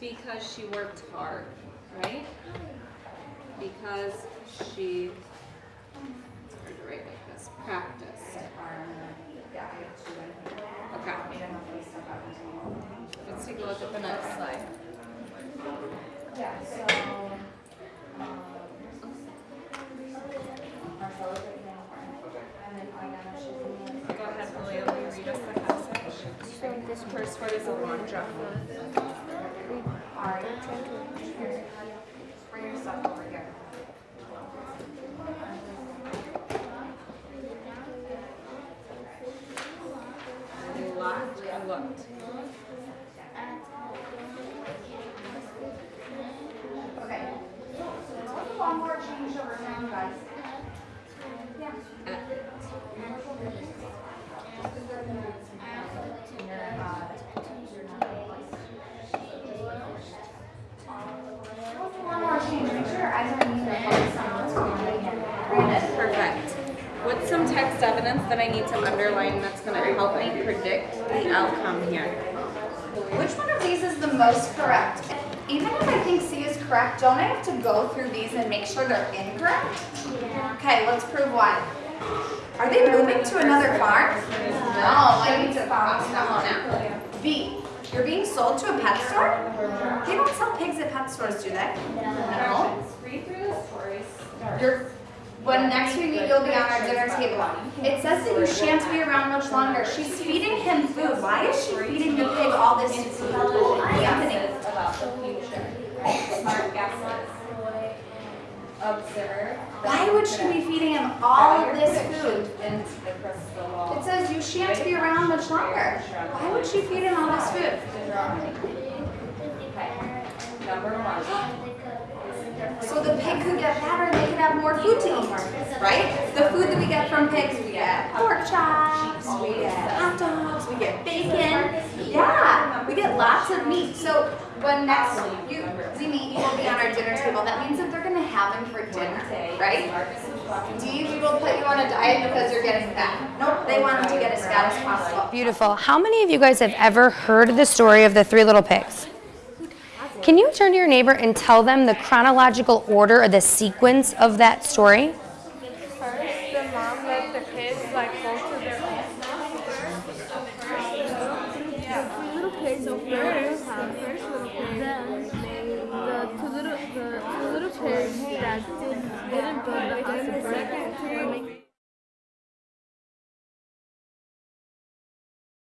Because she worked hard, right? Because she, it's hard to write like this, practiced. Okay. Let's take a look at the next slide. Yeah, so, um. Go ahead, you read us the passage? So this First word is Alondra. Ari, bring your stuff over here. Looked, I looked. Okay. One more change over now, guys. Yeah. One more change, make sure your eyes are on you, focus on what's going on here. Brandon. Perfect. Evidence that I need to underline that's gonna help me predict the outcome here? Which one of these is the most correct? Even if I think C is correct, don't I have to go through these and make sure they're incorrect? Okay, let's prove why. Are they moving to another farm? No, I need to follow now. B, you're being sold to a pet store? They don't sell pigs at pet stores, do they? No. Read through the stories. You're, when next we meet, you'll be on our dinner table. It says that you shan't be around much longer. She's feeding him food. Why is she feeding the pig all this food? Anthony. About the future? Smart guesses. Observe. Why would she be feeding him all of this food? Into the crystal ball. It says you shan't be around much longer. Why would she feed him all this food? Number one. So the pig could get fatter and they could have more food to eat, right? The food that we get from pigs, we get pork chops, we get hot dogs, we get bacon. Yeah, we get lots of meat. So when next you, we meet, you will be on our dinner table. That means that they're gonna have them for dinner, right? D, we will put you on a diet because you're getting fat. Nope, they want him to get as fat as possible. Beautiful. How many of you guys have ever heard the story of the three little pigs? Can you turn to your neighbor and tell them the chronological order or the sequence of that story? First, the mom let the kids like go to their little did, didn't the